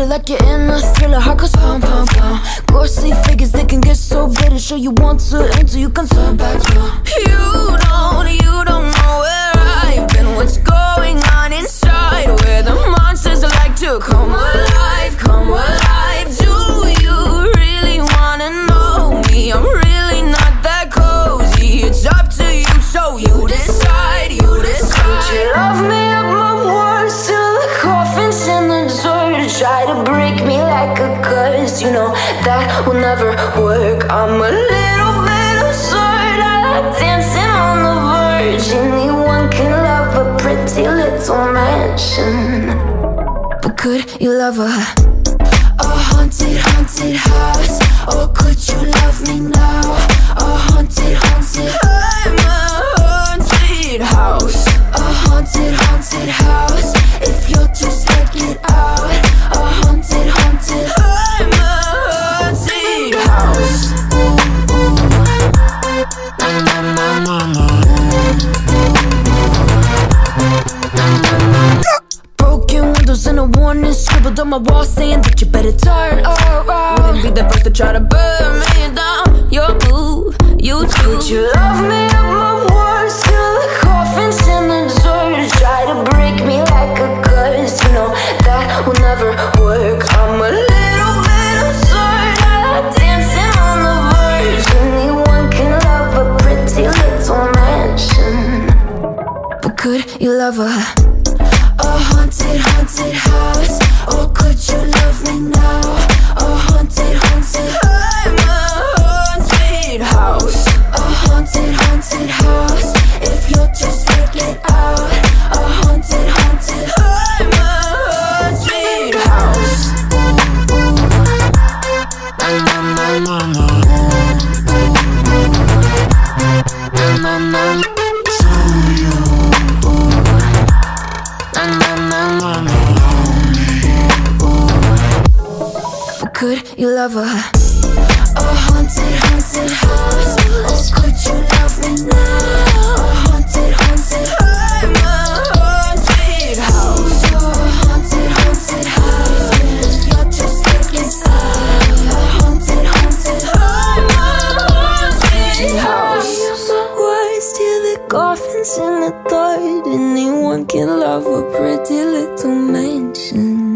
it like you're in a thriller. Heart goes pound, pound, pound. Ghostly figures, they can get so bitter. Sure you want to enter, you can turn back don't, you don't Try to break me like a curse, you know that will never work. I'm a little bit absurd. I like dancing on the verge. Anyone can love a pretty little mansion, but could you love a a haunted, haunted house? Or could you love me now? And scribbled on my wall saying that you better turn around. Wouldn't be the first to try to burn me down. Your move, you do. Would you love me at my worst till the coffin's in the dirt? Try to break me like a curse. You know that will never work. I'm a little bit absurd. I like dancing on the verge. Anyone can love a pretty little mansion. But could you love a a haunted, haunted house? But could you love a a haunted, haunted house? Or could you love me now? and the thought anyone can love a pretty little mansion.